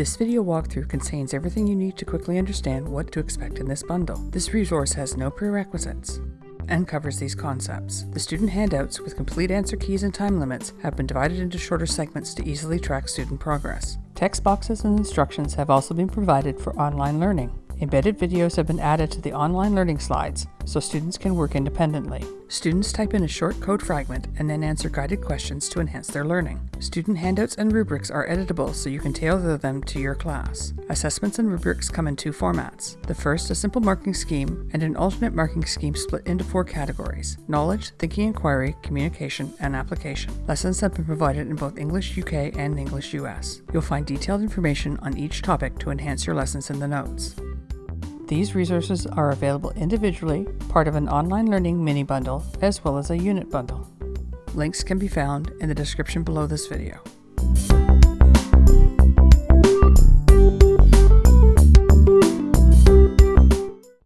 This video walkthrough contains everything you need to quickly understand what to expect in this bundle. This resource has no prerequisites and covers these concepts. The student handouts with complete answer keys and time limits have been divided into shorter segments to easily track student progress. Text boxes and instructions have also been provided for online learning. Embedded videos have been added to the online learning slides so students can work independently. Students type in a short code fragment and then answer guided questions to enhance their learning. Student handouts and rubrics are editable so you can tailor them to your class. Assessments and rubrics come in two formats. The first, a simple marking scheme, and an alternate marking scheme split into four categories knowledge, thinking inquiry, communication, and application. Lessons have been provided in both English UK and English US. You'll find detailed information on each topic to enhance your lessons in the notes. These resources are available individually, part of an online learning mini bundle, as well as a unit bundle. Links can be found in the description below this video.